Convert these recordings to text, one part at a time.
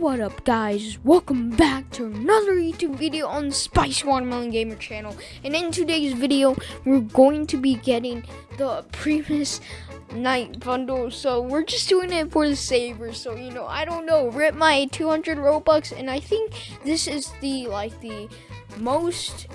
what up guys? Welcome back to another YouTube video on the Spicy Watermelon Gamer channel. And in today's video, we're going to be getting the Primus Night Bundle. So we're just doing it for the Saber. So, you know, I don't know, rip my 200 Robux. And I think this is the, like, the most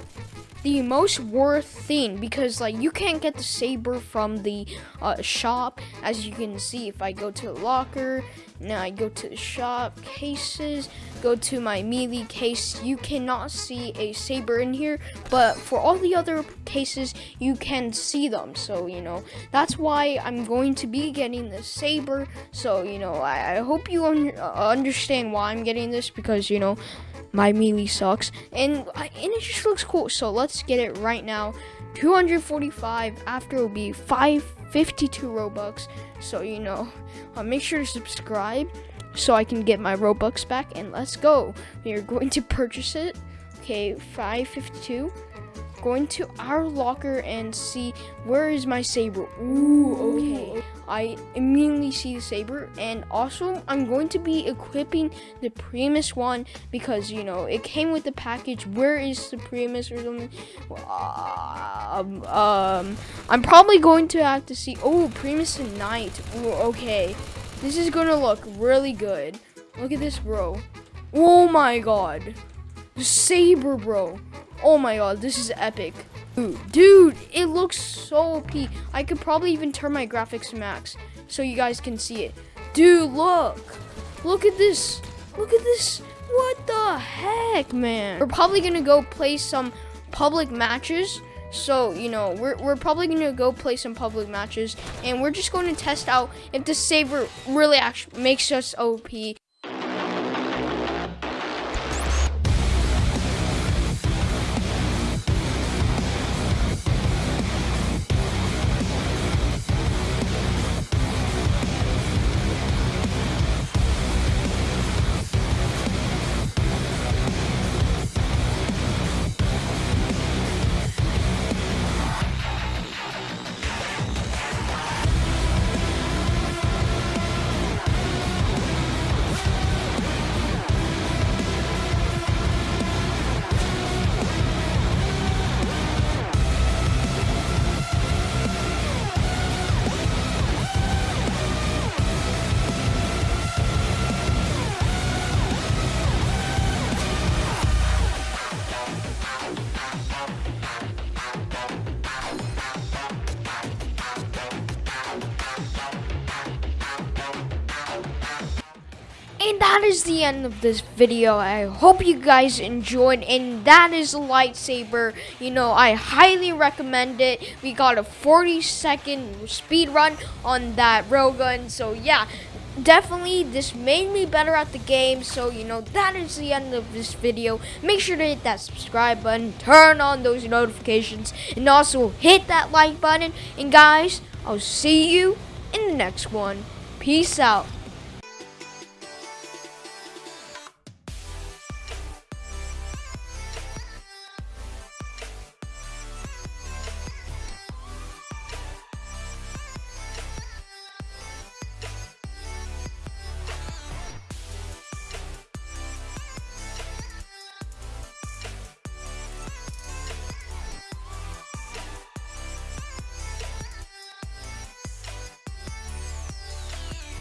the most worth thing because like you can't get the saber from the uh, shop. As you can see if I go to the locker now I go to the shop cases go to my melee case. You cannot see a saber in here but for all the other cases you can see them. So you know that's why I'm going to be getting the saber. So you know I, I hope you un understand why I'm getting this because you know my melee sucks. And and it just looks cool. So let's get it right now. 245 after will be 552 robux. So you know uh, make sure to subscribe so i can get my robux back and let's go. We are going to purchase it. Okay 552 going to our locker and see where is my saber. Ooh, okay. I immediately see the saber and also I'm going to be equipping the Primus one because you know it came with the package. Where is the Primus or something? Um, um I'm probably going to have to see. Oh, Primus and Night. Ooh, okay, this is gonna look really good. Look at this, bro. Oh my god, the saber, bro. Oh my god, this is epic. Dude, it looks so OP. I could probably even turn my graphics to max so you guys can see it. Dude, look. Look at this. Look at this. What the heck, man? We're probably going to go play some public matches. So, you know, we're, we're probably going to go play some public matches. And we're just going to test out if the saber really actually makes us OP. And that is the end of this video. I hope you guys enjoyed. And that is a lightsaber. You know, I highly recommend it. We got a 40 second speed run on that railgun. So yeah, definitely this made me better at the game. So, you know, that is the end of this video. Make sure to hit that subscribe button. Turn on those notifications. And also hit that like button. And guys, I'll see you in the next one. Peace out.